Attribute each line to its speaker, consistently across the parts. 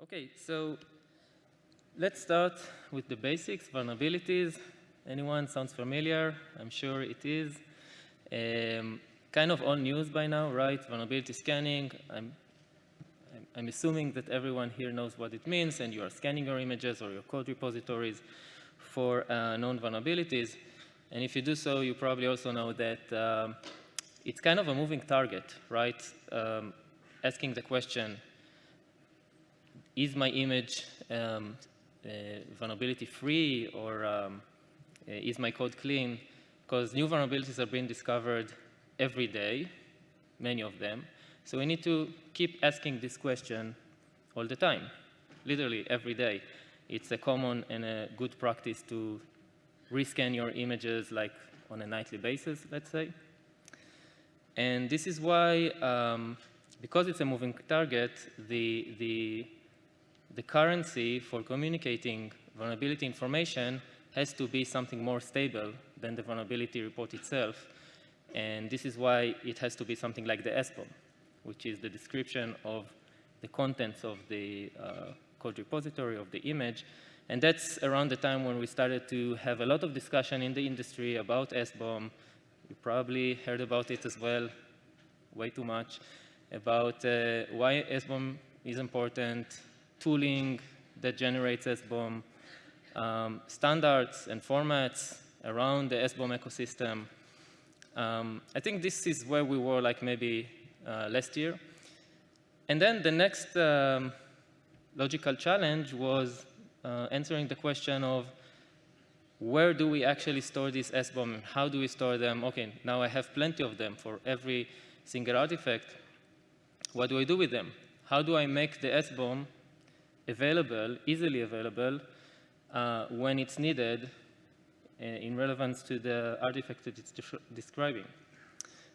Speaker 1: Okay, so let's start with the basics, vulnerabilities. Anyone sounds familiar? I'm sure it is. Um, kind of old news by now, right? Vulnerability scanning. I'm, I'm, I'm, assuming that everyone here knows what it means and you are scanning your images or your code repositories for uh, known vulnerabilities. And if you do so, you probably also know that um, it's kind of a moving target, right? Um, asking the question, is my image um, uh, vulnerability free or um, uh, is my code clean? Because new vulnerabilities are being discovered every day, many of them. So we need to keep asking this question all the time, literally every day. It's a common and a good practice to rescan your images like on a nightly basis, let's say. And this is why, um, because it's a moving target, the, the the currency for communicating vulnerability information has to be something more stable than the vulnerability report itself. And this is why it has to be something like the SBOM, which is the description of the contents of the uh, code repository of the image. And that's around the time when we started to have a lot of discussion in the industry about SBOM. You probably heard about it as well, way too much, about uh, why SBOM is important, tooling that generates SBOM, um, standards and formats around the SBOM ecosystem. Um, I think this is where we were like maybe uh, last year. And then the next um, logical challenge was uh, answering the question of where do we actually store these SBOM how do we store them? Okay, now I have plenty of them for every single artifact. What do I do with them? How do I make the SBOM available, easily available, uh, when it's needed uh, in relevance to the artifact that it's describing.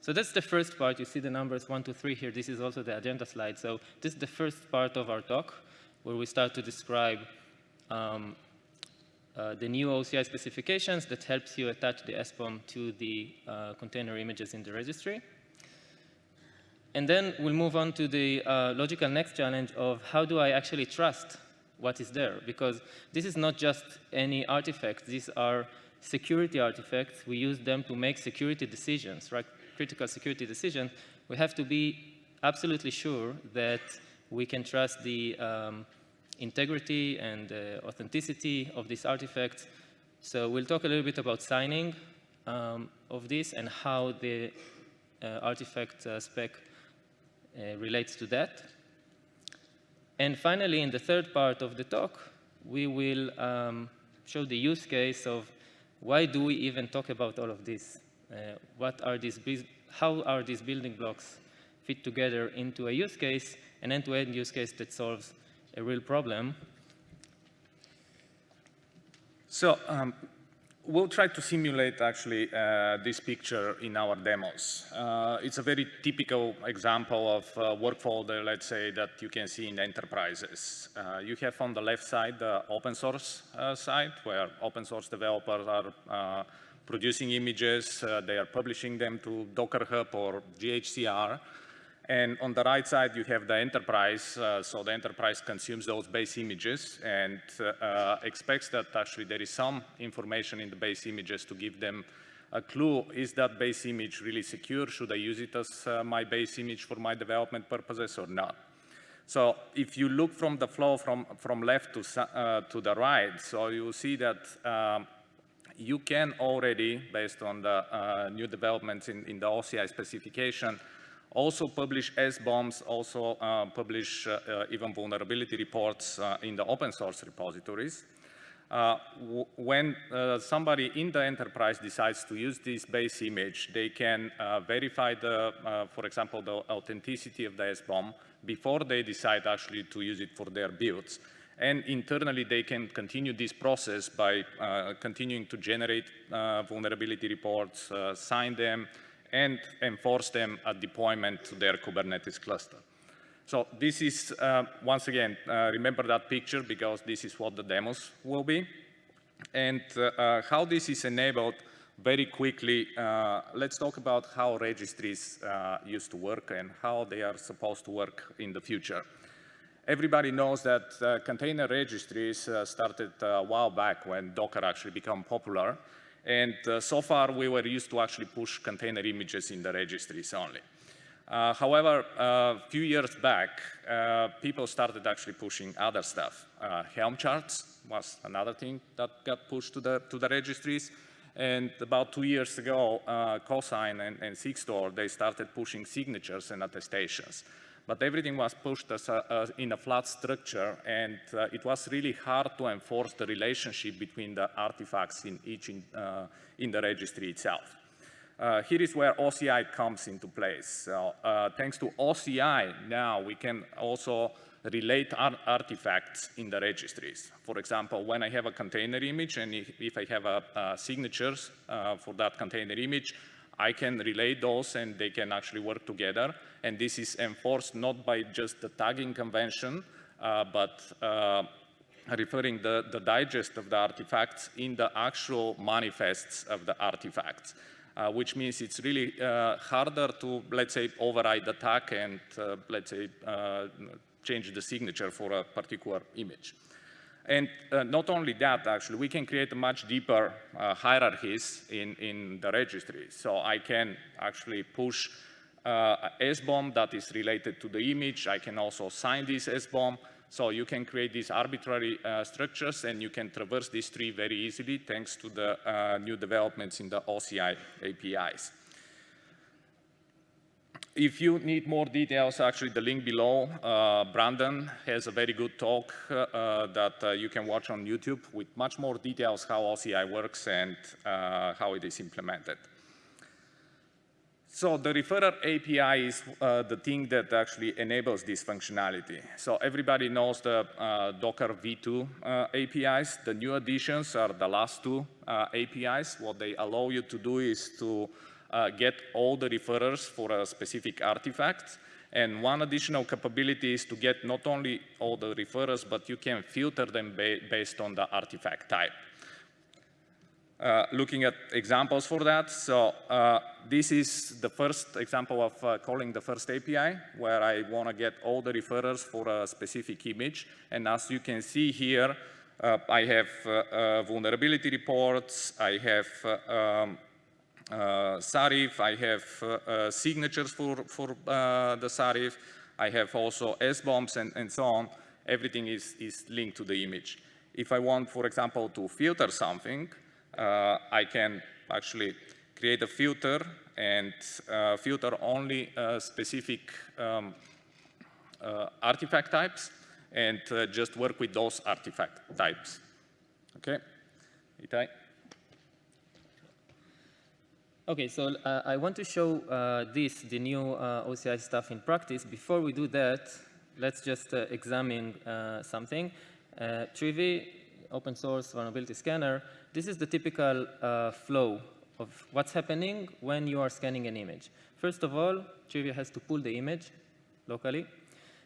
Speaker 1: So that's the first part. You see the numbers one, two, three here. This is also the agenda slide. So this is the first part of our talk, where we start to describe um, uh, the new OCI specifications that helps you attach the SBOM to the uh, container images in the registry. And then we'll move on to the uh, logical next challenge of how do I actually trust what is there? Because this is not just any artifacts. These are security artifacts. We use them to make security decisions, right? Critical security decisions. We have to be absolutely sure that we can trust the um, integrity and uh, authenticity of these artifacts. So we'll talk a little bit about signing um, of this and how the uh, artifact uh, spec relates to that. And finally, in the third part of the talk, we will um, show the use case of why do we even talk about all of this? Uh, what are these, how are these building blocks fit together into a use case, an end-to-end -end use case that solves a real problem?
Speaker 2: So um, we'll try to simulate actually uh, this picture in our demos. Uh, it's a very typical example of uh, workflow, that, let's say, that you can see in enterprises. Uh, you have on the left side the open source uh, side, where open source developers are uh, producing images, they are publishing them to Docker Hub or GHCR, and on the right side, you have the enterprise. Uh, so the enterprise consumes those base images and uh, expects that actually there is some information in the base images to give them a clue, is that base image really secure? Should I use it as uh, my base image for my development purposes or not? So if you look from the flow from, from left to, uh, to the right, so you see that um, you can already, based on the uh, new developments in, in the OCI specification, also publish S-bombs, also uh, publish uh, uh, even vulnerability reports uh, in the open source repositories. Uh, when uh, somebody in the enterprise decides to use this base image, they can verify the, for example, the authenticity of the S-bomb before they decide actually to use it for their builds. And internally, they can continue this process by continuing to generate vulnerability reports, sign them, and enforce them at deployment to their Kubernetes cluster. So this is, uh, once again, uh, remember that picture because this is what the demos will be. And uh, uh how this is enabled very quickly, uh, let's talk about how registries uh, used to work and how they are supposed to work in the future. Everybody knows that container registries started a while back when Docker actually became popular. And uh, so far, we were used to actually push container images in the registries only. Uh, however, a few years back, uh, people started actually pushing other stuff. Uh, Helm charts was another thing that got pushed to the, to the registries. And about two years ago, uh, Cosign and, and Sigstore, they started pushing signatures and attestations but everything was pushed as a, as in a flat structure, and uh, it was really hard to enforce the relationship between the artifacts in each in, uh, in the registry itself. Uh, here is where OCI comes into place. So, uh, thanks to OCI, now we can also relate artifacts in the registries. For example, when I have a container image and if, if I have a, signatures uh, for that container image, I can relay those and they can actually work together. And this is enforced not by just the tagging convention, uh, but uh, referring the, the digest of the artifacts in the actual manifests of the artifacts. Uh, which means it's really uh, harder to, let's say, override the tag and, uh, let's say, uh, change the signature for a particular image. And uh, not only that, actually, we can create a much deeper uh, hierarchies in, in the registry. So I can actually push uh, SBOM that is related to the image. I can also sign this SBOM. So you can create these arbitrary uh, structures and you can traverse this tree very easily thanks to the uh, new developments in the OCI APIs. If you need more details, actually the link below, uh, Brandon has a very good talk uh, uh, that uh, you can watch on YouTube with much more details how OCI works and uh, how it is implemented. So the referrer API is uh, the thing that actually enables this functionality. So everybody knows the Docker V2 APIs. The new additions are the last two APIs. What they allow you to do is to uh, get all the referrers for a specific artifact. And one additional capability is to get not only all the referrers, but you can filter them ba based on the artifact type. Uh, looking at examples for that, so uh, this is the first example of uh, calling the first API, where I want to get all the referrers for a specific image. And as you can see here, uh, I have uh, vulnerability reports, I have um, uh, Sarif, I have uh, uh, signatures for, for the Sarif, I have also SBOMs and, and so on. Everything is, is linked to the image. If I want, for example, to filter something, I can actually create a filter and uh, filter only uh, specific um, uh, artifact types and just work with those artifact types. Okay, Itai?
Speaker 1: Okay, so uh, I want to show uh, this, the new uh, OCI stuff in practice. Before we do that, let's just uh, examine uh, something. Uh, Trivy, open source vulnerability scanner, this is the typical uh, flow of what's happening when you are scanning an image. First of all, Trivy has to pull the image locally,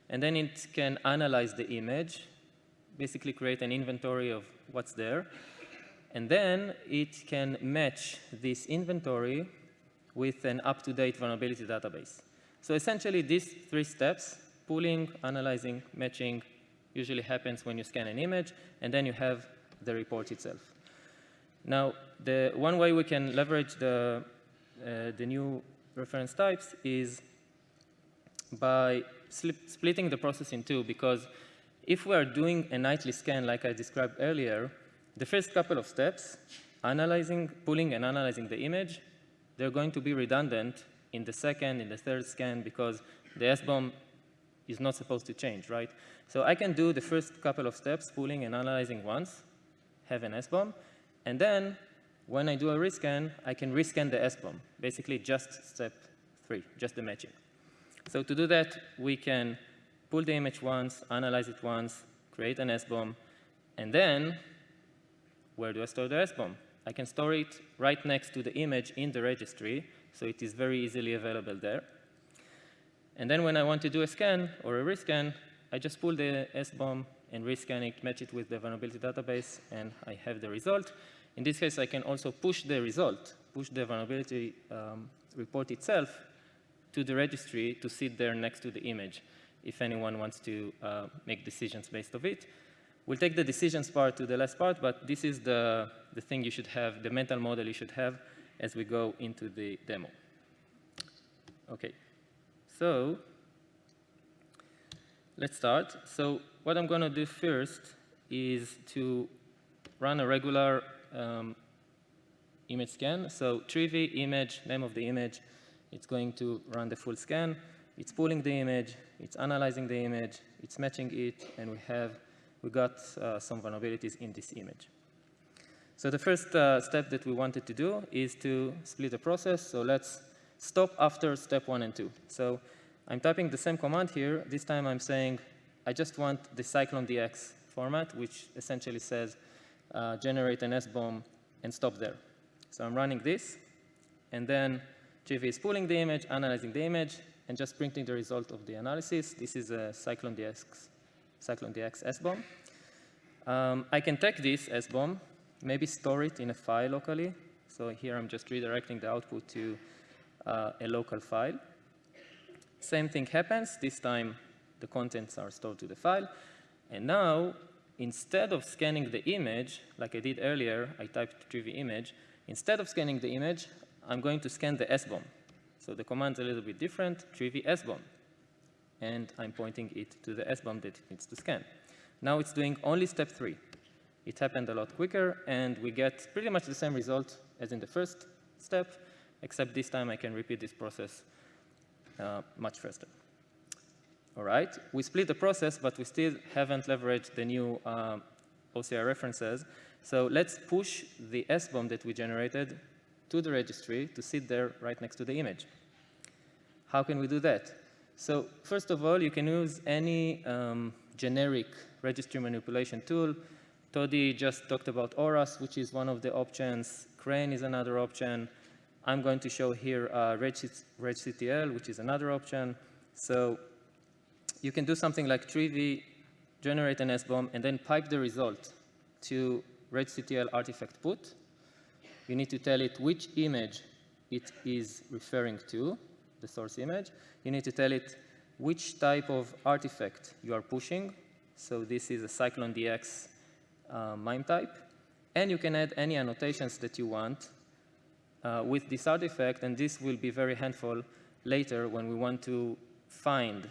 Speaker 1: and then it can analyze the image, basically create an inventory of what's there, and then it can match this inventory with an up-to-date vulnerability database. So essentially, these three steps, pooling, analyzing, matching, usually happens when you scan an image, and then you have the report itself. Now, the one way we can leverage the, uh, the new reference types is by splitting the process in two, because if we are doing a nightly scan like I described earlier, the first couple of steps, analyzing, pulling and analyzing the image, they're going to be redundant in the second, in the third scan, because the SBOM is not supposed to change, right? So I can do the first couple of steps, pulling and analyzing once, have an SBOM, and then when I do a rescan, I can rescan the SBOM, basically just step three, just the matching. So to do that, we can pull the image once, analyze it once, create an SBOM, and then where do I store the SBOM? I can store it right next to the image in the registry, so it is very easily available there. And then when I want to do a scan or a rescan, I just pull the SBOM and rescan it, match it with the vulnerability database, and I have the result. In this case, I can also push the result, push the vulnerability um, report itself to the registry to sit there next to the image. if anyone wants to uh, make decisions based of it. We'll take the decisions part to the last part, but this is the, the thing you should have, the mental model you should have as we go into the demo. Okay, so let's start. So what I'm going to do first is to run a regular um, image scan. So Trivy image, name of the image, it's going to run the full scan. It's pulling the image, it's analyzing the image, it's matching it, and we have we got uh, some vulnerabilities in this image. So the first uh, step that we wanted to do is to split the process. So let's stop after step one and two. So I'm typing the same command here. This time I'm saying I just want the CycloneDX format, which essentially says uh, generate an SBOM and stop there. So I'm running this, and then Trivy is pulling the image, analyzing the image, and just printing the result of the analysis. This is a CycloneDX, CycloneDX SBOM. Um, I can take this SBOM, maybe store it in a file locally. So here I'm just redirecting the output to uh, a local file. Same thing happens. This time, the contents are stored to the file. And now, instead of scanning the image, like I did earlier, I typed Trivy image. Instead of scanning the image, I'm going to scan the SBOM. So the command's a little bit different, Trivy SBOM. And I'm pointing it to the SBOM that it needs to scan. Now it's doing only step three. It happened a lot quicker, and we get pretty much the same result as in the first step, except this time I can repeat this process uh, much faster. All right, we split the process, but we still haven't leveraged the new uh, OCI references. So let's push the SBOM that we generated to the registry to sit there right next to the image. How can we do that? So first of all, you can use any um, generic registry manipulation tool. Toddy just talked about ORAS, which is one of the options. Crane is another option. I'm going to show here uh, RegCTL, which is another option. So you can do something like Trivy, generate an SBOM, and then pipe the result to RegCTL artifact put. You need to tell it which image it is referring to, the source image. You need to tell it which type of artifact you are pushing. So this is a CycloneDX uh, MIME type. And you can add any annotations that you want uh, with this artifact, and this will be very helpful later when we want to find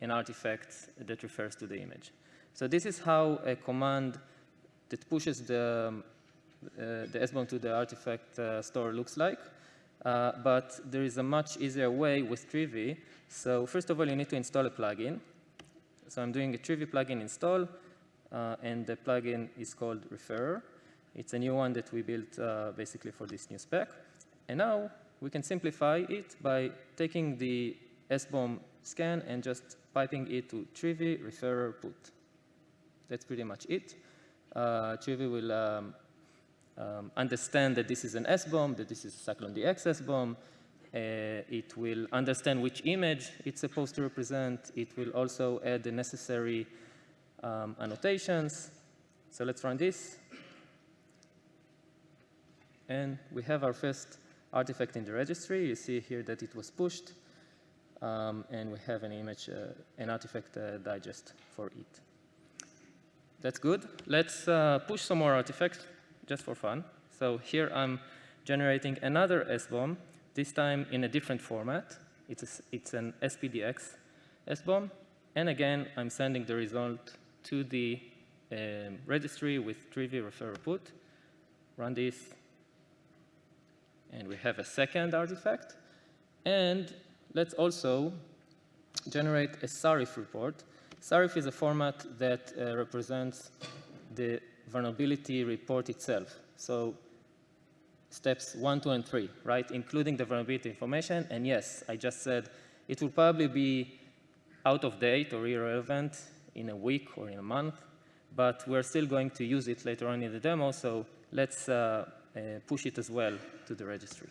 Speaker 1: an artifact that refers to the image. So this is how a command that pushes the, uh, the SBOM to the artifact uh, store looks like. Uh, but there is a much easier way with Trivy. So first of all, you need to install a plugin. So I'm doing a Trivy plugin install, uh, and the plugin is called Referrer. It's a new one that we built uh, basically for this new spec. And now we can simplify it by taking the SBOM scan and just piping it to Trivy referrer put. That's pretty much it. Uh, Trivy will um, um, understand that this is an S-bomb, that this is a CycloneDX SBOM. Uh, it will understand which image it's supposed to represent. It will also add the necessary um, annotations. So let's run this. And we have our first artifact in the registry. You see here that it was pushed. Um, and we have an image, uh, an artifact uh, digest for it. That's good. Let's uh, push some more artifacts just for fun. So here I'm generating another SBOM, this time in a different format. It's, a, it's an SPDX SBOM. And again, I'm sending the result to the um, registry with Trivy referrer put. Run this. And we have a second artifact. And let's also generate a SARIF report. SARIF is a format that uh, represents the vulnerability report itself. So steps one, two, and three, right, including the vulnerability information. And yes, I just said it will probably be out of date or irrelevant in a week or in a month, but we're still going to use it later on in the demo, so let's uh, uh, push it as well to the registry.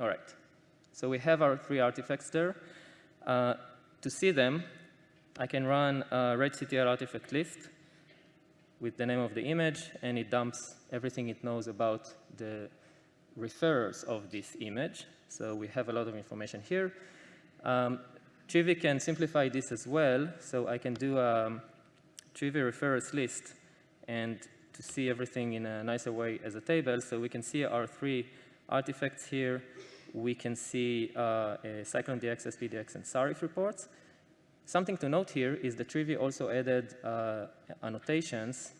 Speaker 1: All right, so we have our three artifacts there. Uh, to see them, I can run a RegCTL artifact list with the name of the image, and it dumps everything it knows about the referrers of this image. So we have a lot of information here. Um, Trivy can simplify this as well. So I can do a um, Trivy referrers list and to see everything in a nicer way as a table. So we can see our three artifacts here. We can see uh, CycloneDX, SPDX, and SARIF reports. Something to note here is that Trivy also added uh, annotations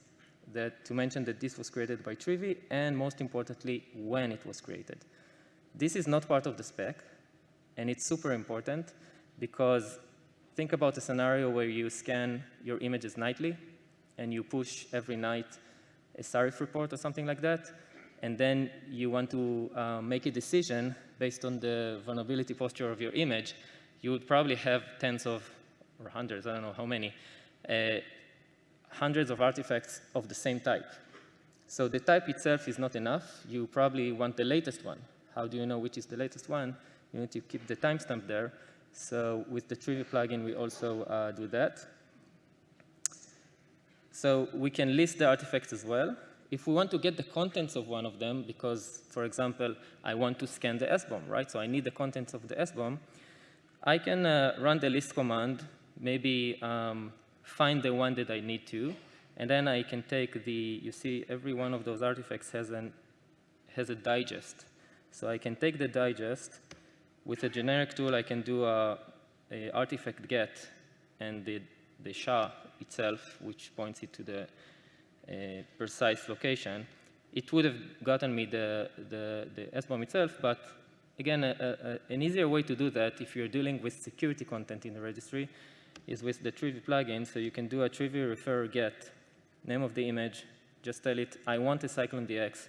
Speaker 1: that to mention that this was created by Trivy, and most importantly, when it was created. This is not part of the spec, and it's super important because think about a scenario where you scan your images nightly, and you push every night a SARIF report or something like that, and then you want to uh, make a decision based on the vulnerability posture of your image, you would probably have tens of, or hundreds, I don't know how many, uh, hundreds of artifacts of the same type. So the type itself is not enough. You probably want the latest one. How do you know which is the latest one? You need to keep the timestamp there. So with the Trivy plugin, we also uh, do that. So we can list the artifacts as well. If we want to get the contents of one of them, because, for example, I want to scan the SBOM, right? So I need the contents of the SBOM, I can uh, run the list command, maybe um, find the one that I need to, and then I can take the, you see, every one of those artifacts has, an, has a digest. So I can take the digest. With a generic tool, I can do a, a artifact get and the, the SHA itself, which points it to the uh, precise location, it would have gotten me the, the, the SBOM itself, but again, a, a, an easier way to do that if you're dealing with security content in the registry is with the Trivy plugin, so you can do a Trivy refer get, name of the image, just tell it, I want a CycloneDX,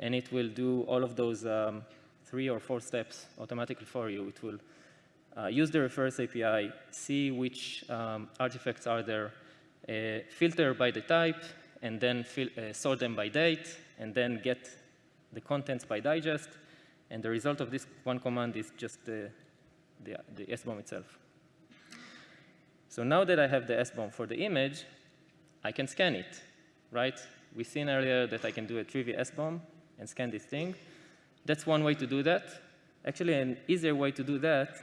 Speaker 1: and it will do all of those um, three or four steps automatically for you. It will uh, use the refers API, see which um, artifacts are there, uh, filter by the type, and then uh, sort them by date, and then get the contents by digest. And the result of this one command is just the, the, the SBOM itself. So now that I have the SBOM for the image, I can scan it, right? We seen earlier that I can do a Trivy SBOM and scan this thing. That's one way to do that. Actually, an easier way to do that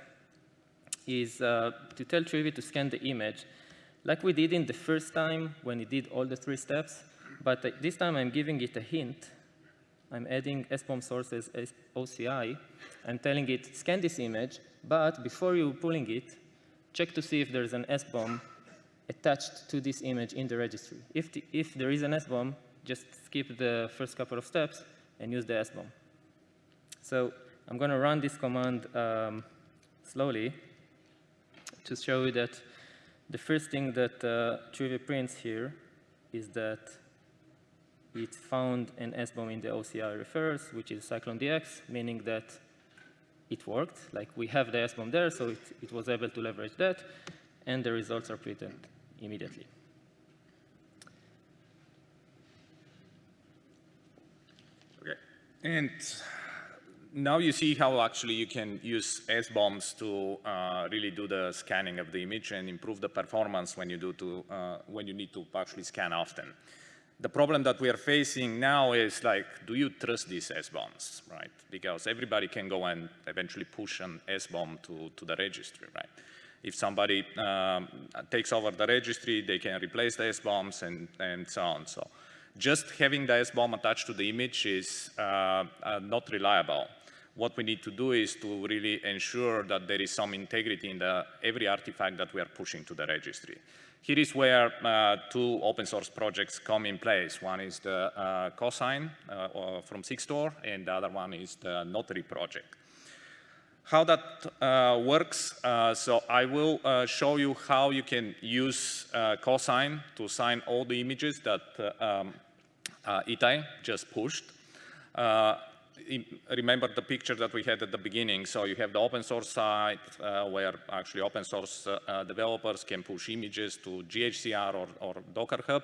Speaker 1: is uh, to tell Trivy to scan the image like we did in the first time when it did all the three steps, but uh, this time I'm giving it a hint. I'm adding SBOM sources as OCI. I'm telling it, scan this image, but before you pulling it, check to see if there's an SBOM attached to this image in the registry. If, the, if there is an SBOM, just skip the first couple of steps and use the SBOM. So I'm going to run this command um, slowly to show you that the first thing that uh, Trivy prints here is that it found an SBOM in the OCI refers, which is CycloneDX, meaning that it worked. Like we have the SBOM there, so it, it was able to leverage that, and the results are printed immediately.
Speaker 2: Okay, and now you see how actually you can use SBOMs to uh, really do the scanning of the image and improve the performance when you, do to, uh, when you need to actually scan often. The problem that we are facing now is like, do you trust these S-bombs, right? Because everybody can go and eventually push an SBOM to, to the registry, right? If somebody um, takes over the registry, they can replace the S-bombs and, and so on. So just having the S-bomb attached to the image is uh, uh, not reliable what we need to do is to really ensure that there is some integrity in the, every artifact that we are pushing to the registry. Here is where uh, two open source projects come in place. One is the uh, Cosign uh, from Sigstore, and the other one is the Notary project. How that uh, works, uh, so I will uh, show you how you can use Cosign to sign all the images that um, Itai just pushed remember the picture that we had at the beginning. So you have the open source side uh, where actually open source uh, developers can push images to GHCR or, or Docker Hub.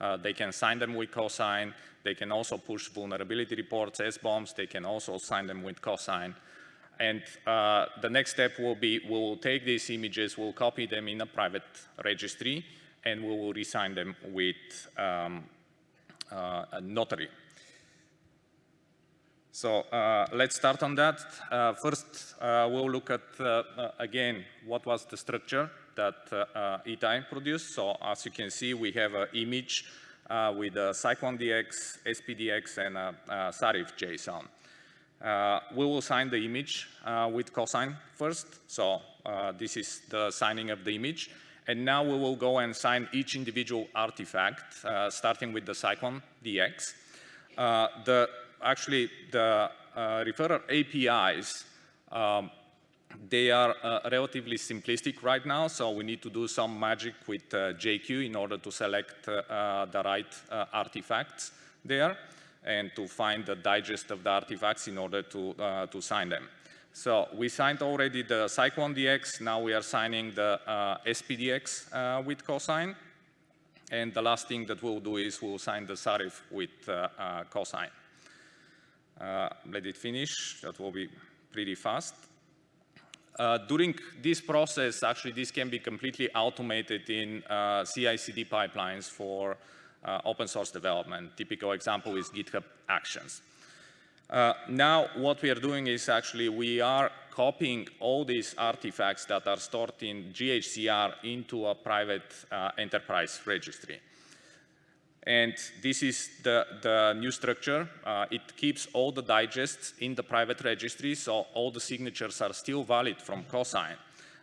Speaker 2: Uh, they can sign them with cosign. They can also push vulnerability reports, SBOMs. They can also sign them with cosign. And uh, the next step will be we'll take these images, we'll copy them in a private registry, and we will resign them with um, uh, a notary. So uh, let's start on that. Uh, first, uh, we'll look at, uh, uh, again, what was the structure that uh, Itai produced. So as you can see, we have an image with a CycloneDX, SPDX, and a, a Sarif JSON. we will sign the image with cosign first. So this is the signing of the image. And now we will go and sign each individual artifact, uh, starting with the Cyclone DX. Uh, the, actually, the uh, referrer APIs, um, they are uh, relatively simplistic right now, so we need to do some magic with uh, JQ in order to select uh, the right artifacts there and to find the digest of the artifacts in order to, to sign them. So we signed already the Cyclone DX. Now we are signing the uh, SPDX uh, with cosign. And the last thing that we'll do is we'll sign the Sarif with uh, uh. Uh, let it finish. That will be pretty fast. Uh, during this process, actually, this can be completely automated in CI/CD pipelines for open source development. Typical example is GitHub Actions. Uh, now, what we are doing is actually we are copying all these artifacts that are stored in GHCR into a private uh, enterprise registry. And this is the, the new structure. Uh, it keeps all the digests in the private registry, so all the signatures are still valid from cosign.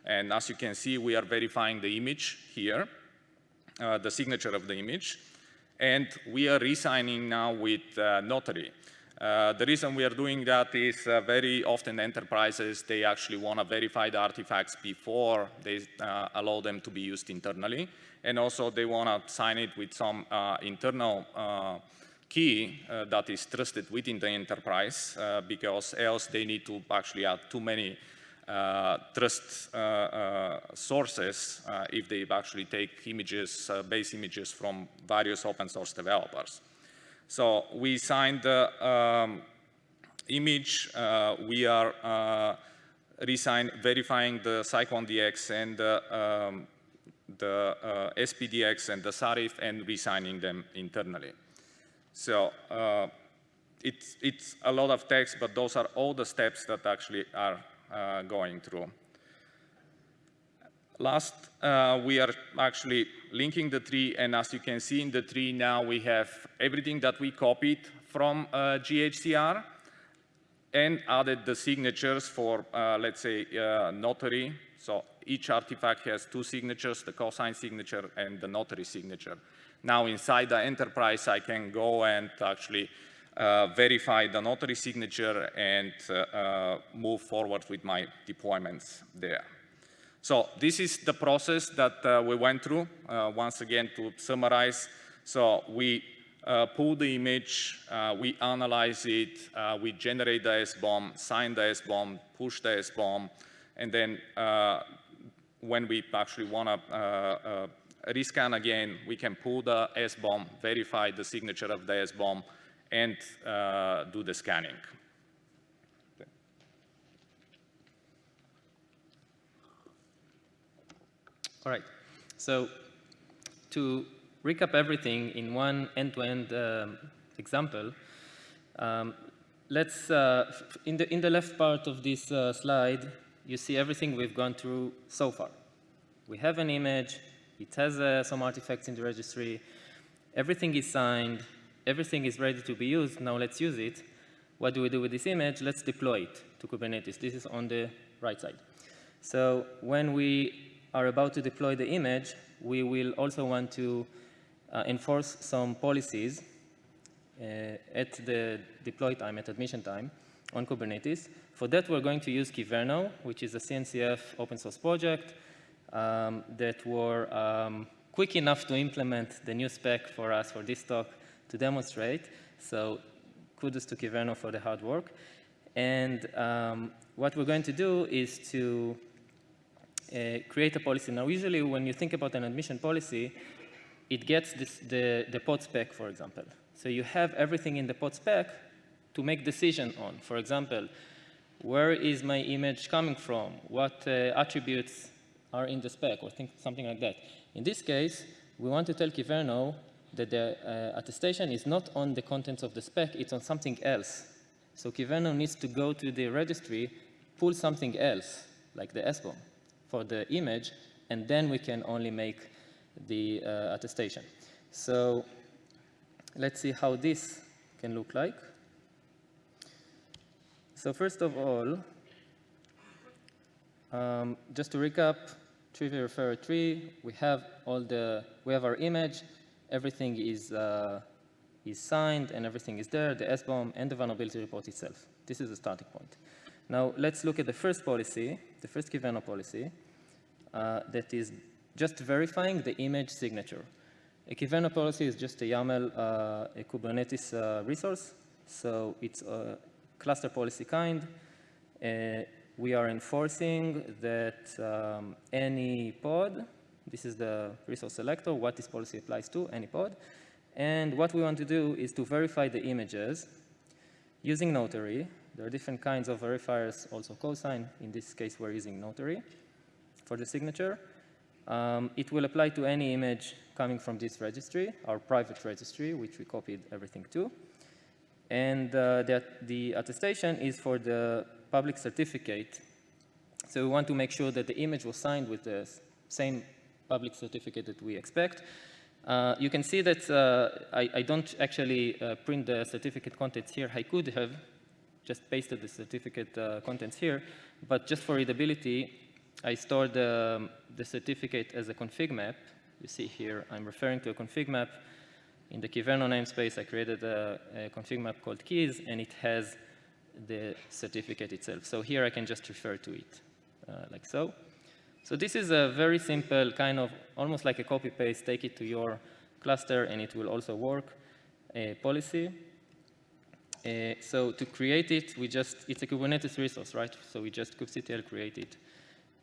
Speaker 2: And as you can see, we are verifying the image here, uh, the signature of the image. And we are resigning now with uh, Notary. Uh, the reason we are doing that is uh, very often enterprises, they actually want to verify the artifacts before they uh, allow them to be used internally. And also they want to sign it with some uh, internal uh, key that is trusted within the enterprise because else they need to actually add too many trust sources if they actually take images, base images from various open source developers. So we signed the um, image. Uh, we are uh, resign, verifying the Cyclone DX and the, um, the uh, SPDX and the Sarif and resigning them internally. So it's, it's a lot of text, but those are all the steps that actually are uh, going through. Last, uh, we are actually linking the tree, and as you can see in the tree now, we have everything that we copied from uh, GHCR and added the signatures for, uh, let's say, uh, notary. So each artifact has two signatures, the cosign signature and the notary signature. Now inside the enterprise, I can go and actually uh, verify the notary signature and uh, uh, move forward with my deployments there. So this is the process that uh, we went through. Uh, once again, to summarize, so we uh, pull the image, uh, we analyze it, uh, we generate the SBOM, sign the SBOM, push the SBOM, and then uh, when we actually want to rescan again, we can pull the SBOM, verify the signature of the SBOM, and do the scanning.
Speaker 1: All right. So to recap everything in one end-to-end -end, um, example, um, let's, uh, in, the, in the left part of this uh, slide, you see everything we've gone through so far. We have an image, it has uh, some artifacts in the registry, everything is signed, everything is ready to be used, now let's use it. What do we do with this image? Let's deploy it to Kubernetes. This is on the right side. So when we are about to deploy the image, we will also want to uh, enforce some policies uh, at the deploy time, at admission time on Kubernetes. For that, we're going to use Kyverno, which is a CNCF open source project um, that were um, quick enough to implement the new spec for us for this talk to demonstrate. So kudos to Kyverno for the hard work. And um, what we're going to do is to uh, create a policy. Now, usually when you think about an admission policy, it gets this, the, the pod spec, for example. So you have everything in the pod spec to make decision on. For example, where is my image coming from? What uh, attributes are in the spec, or think, something like that. In this case, we want to tell Kyverno that the uh, attestation is not on the contents of the spec, it's on something else. So Kyverno needs to go to the registry, pull something else, like the SBOM, for the image, and then we can only make the uh, attestation. So let's see how this can look like. So first of all, um, just to recap, Trivy referrer tree, we have all the, we have our image, everything is, uh, is signed and everything is there, the SBOM and the vulnerability report itself. This is the starting point. Now let's look at the first policy, the first Kyverno policy, uh, that is just verifying the image signature. A Kyverno policy is just a YAML, uh, a Kubernetes uh, resource, so it's a cluster policy kind. Uh, we are enforcing that um, any pod, this is the resource selector, what this policy applies to, any pod. And what we want to do is to verify the images using Notary. There are different kinds of verifiers, also cosign. In this case, we're using Notary for the signature. Um, it will apply to any image coming from this registry, our private registry, which we copied everything to. And uh, that the attestation is for the public certificate. So we want to make sure that the image was signed with the same public certificate that we expect. Uh, you can see that uh, I, I, don't actually uh, print the certificate contents here. I could have just pasted the certificate uh, contents here, but just for readability, I stored the, the certificate as a config map. You see here, I'm referring to a config map. In the Kyverno namespace, I created a, a config map called keys, and it has the certificate itself. So here I can just refer to it, uh, like so. So this is a very simple kind of, almost like a copy-paste, take it to your cluster and it will also work a policy. Uh, so to create it, we just, it's a Kubernetes resource, right? So we just kubectl create it.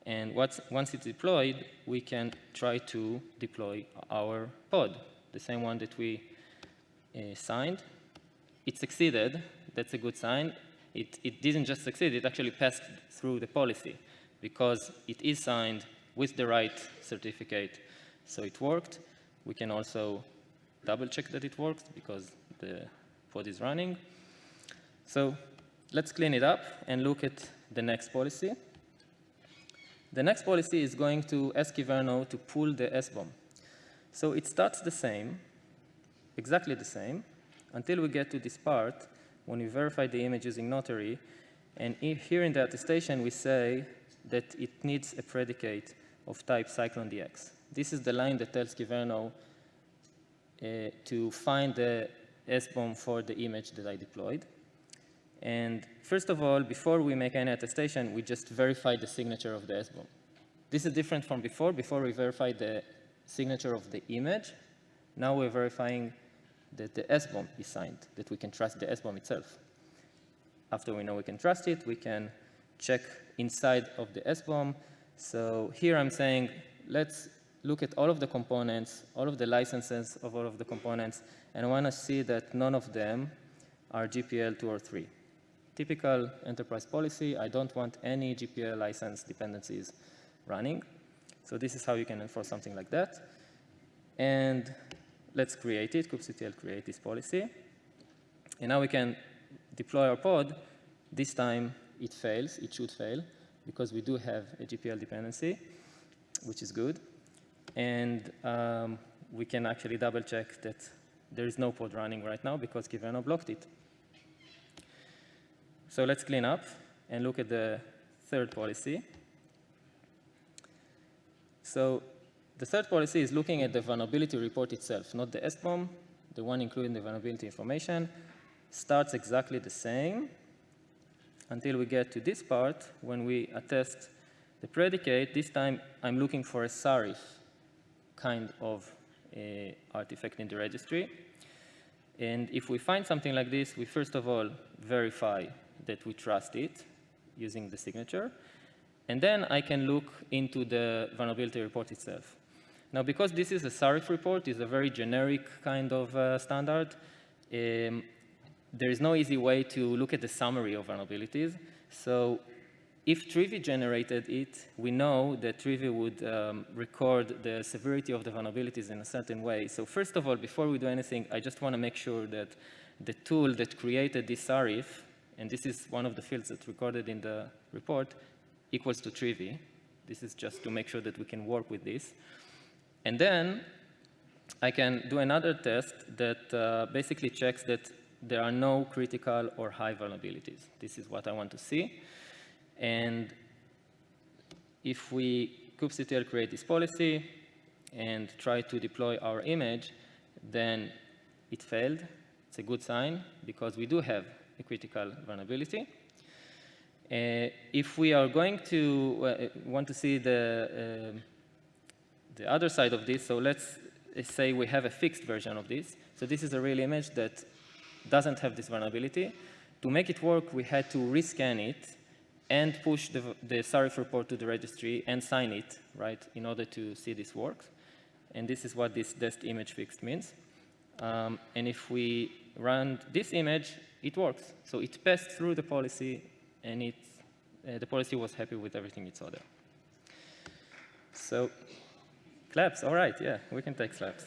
Speaker 1: And once it's deployed, we can try to deploy our pod, the same one that we uh, signed. It succeeded, that's a good sign it, it didn't just succeed, it actually passed through the policy because it is signed with the right certificate. So it worked. We can also double check that it works because the pod is running. So let's clean it up and look at the next policy. The next policy is going to ask Kyverno to pull the SBOM. So it starts the same, exactly the same, until we get to this part when we verify the image using Notary, and here in the attestation we say that it needs a predicate of type CycloneDX. This is the line that tells Kyverno uh, to find the SBOM for the image that I deployed. And first of all, before we make any attestation, we just verify the signature of the SBOM. This is different from before. Before we verified the signature of the image. Now we're verifying that the SBOM is signed, that we can trust the SBOM itself. After we know we can trust it, we can check inside of the SBOM. So here I'm saying, let's look at all of the components, all of the licenses of all of the components, and I want to see that none of them are GPL 2 or 3. Typical enterprise policy, I don't want any GPL license dependencies running. So this is how you can enforce something like that. And let's create it, kubectl create this policy. And now we can deploy our pod. This time it fails, it should fail, because we do have a GPL dependency, which is good. And um, we can actually double check that there is no pod running right now because Kyverno blocked it. So let's clean up and look at the third policy. So the third policy is looking at the vulnerability report itself, not the SBOM, the one including the vulnerability information. Starts exactly the same until we get to this part when we attest the predicate. This time I'm looking for a Sarif kind of uh, artifact in the registry. And if we find something like this, we first of all verify that we trust it using the signature. And then I can look into the vulnerability report itself. Now, because this is a Sarif report, it's a very generic kind of uh, standard, um, there is no easy way to look at the summary of vulnerabilities. So if Trivy generated it, we know that Trivy would um, record the severity of the vulnerabilities in a certain way. So first of all, before we do anything, I just want to make sure that the tool that created this Sarif and this is one of the fields that's recorded in the report, equals to Trivy. This is just to make sure that we can work with this. And then I can do another test that uh, basically checks that there are no critical or high vulnerabilities. This is what I want to see. And if we kubectl create this policy and try to deploy our image, then it failed. It's a good sign because we do have a critical vulnerability. Uh, if we are going to uh, want to see the, uh, the other side of this, so let's say we have a fixed version of this. So this is a real image that doesn't have this vulnerability. To make it work, we had to rescan it and push the, the SARIF report to the registry and sign it, right, in order to see this works. And this is what this dest image fixed means. Um, and if we run this image, it works. So it passed through the policy, and it, uh, the policy was happy with everything it saw there. So claps, all right, yeah, we can take claps.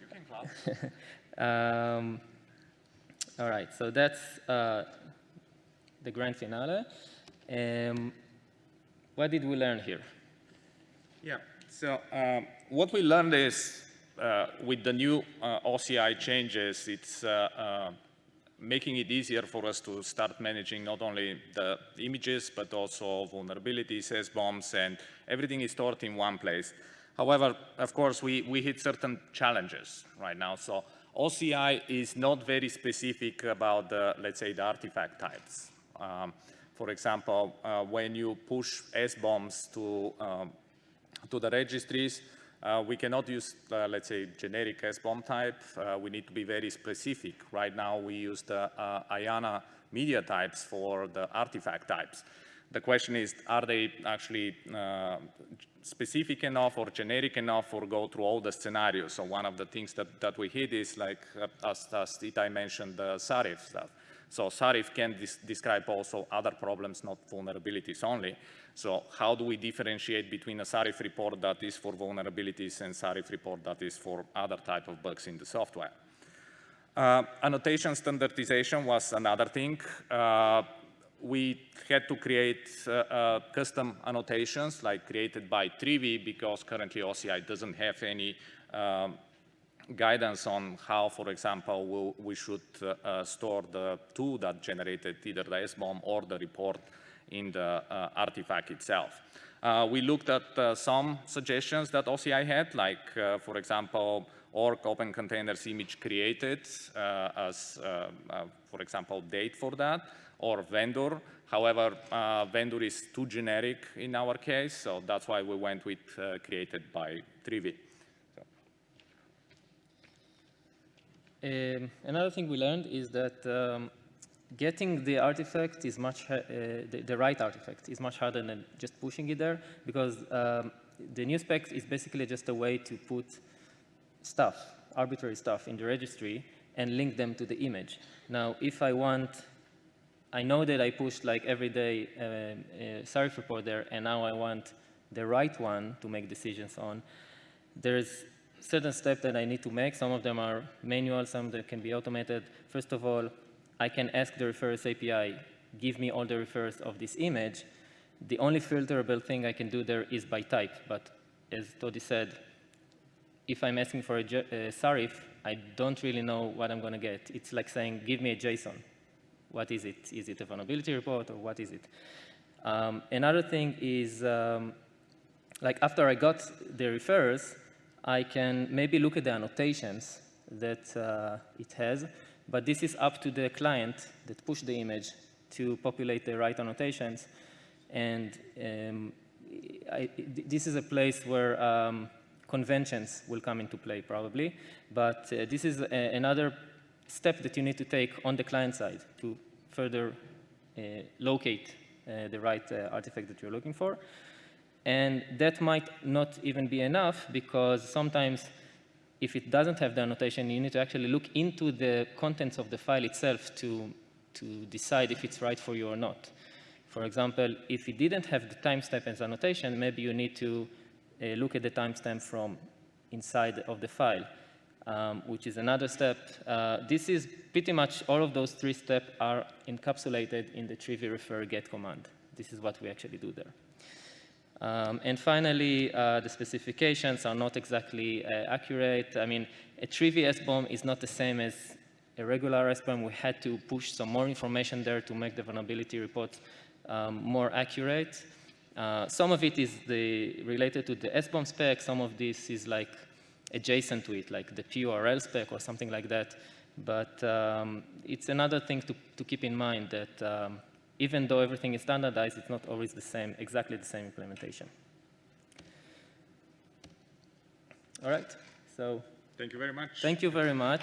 Speaker 2: You can clap.
Speaker 1: um, all right, so that's uh, the grand finale. Um, what did we learn here?
Speaker 2: Yeah, so um, what we learned is uh, with the new uh, OCI changes, it's uh, uh, making it easier for us to start managing not only the images, but also vulnerabilities, SBOMs, and everything is stored in one place. However, of course, we, we hit certain challenges right now. So OCI is not very specific about, the, let's say, the artifact types. Um, for example, uh, when you push SBOMs to, um, to the registries, uh, we cannot use, uh, let's say, generic SBOM type. Uh, we need to be very specific. Right now, we use the uh, IANA media types for the artifact types. The question is, are they actually uh, specific enough or generic enough or go through all the scenarios? So one of the things that, that we hit is like, as, as Itai mentioned, the SARIF stuff. So SARIF can describe also other problems, not vulnerabilities only. So how do we differentiate between a SARIF report that is for vulnerabilities and SARIF report that is for other type of bugs in the software? Uh, annotation standardization was another thing. Uh, we had to create uh, uh custom annotations like created by Trivy because currently OCI doesn't have any um, guidance on how, for example, we'll, we should uh, uh, store the tool that generated either the SBOM or the report in the uh, artifact itself. Uh, we looked at uh, some suggestions that OCI had, like, uh, for example, org open containers image created as, for example, date for that, or vendor. However, vendor is too generic in our case, so that's why we went with created by Trivy.
Speaker 1: Um, another thing we learned is that um, getting the artifact is much, uh, the, the, right artifact is much harder than just pushing it there because um, the new spec is basically just a way to put stuff, arbitrary stuff in the registry and link them to the image. Now, if I want, I know that I pushed like every day uh, a SARIF report there and now I want the right one to make decisions on. There's certain steps that I need to make. Some of them are manual, some that can be automated. First of all, I can ask the refers API, give me all the refers of this image. The only filterable thing I can do there is by type. But as Toddy said, if I'm asking for a, a SARIF, I don't really know what I'm going to get. It's like saying, give me a JSON. What is it? Is it a vulnerability report or what is it? Um, another thing is, um, like after I got the refers, I can maybe look at the annotations that uh, it has, but this is up to the client that pushed the image to populate the right annotations. And um, I, this is a place where um, conventions will come into play probably, but uh, this is a, another step that you need to take on the client side to further uh, locate uh, the right uh, artifact that you're looking for. And that might not even be enough because sometimes if it doesn't have the annotation, you need to actually look into the contents of the file itself to, to decide if it's right for you or not. For example, if it didn't have the timestamp as annotation, maybe you need to uh, look at the timestamp from inside of the file. um, which is another step. Uh, this is pretty much all of those three steps are encapsulated in the Trivy refer get command. This is what we actually do there. Um, and finally, uh, the specifications are not exactly uh, accurate. I mean, a Trivy SBOM is not the same as a regular SBOM. We had to push some more information there to make the vulnerability report um, more accurate. Uh, some of it is the, related to the SBOM spec. Some of this is like adjacent to it, like the PURL spec or something like that. But um, it's another thing to, to keep in mind that um, even though everything is standardized, it's not always the same, exactly the same implementation. All right, so
Speaker 2: Thank you very much.
Speaker 1: thank you very much.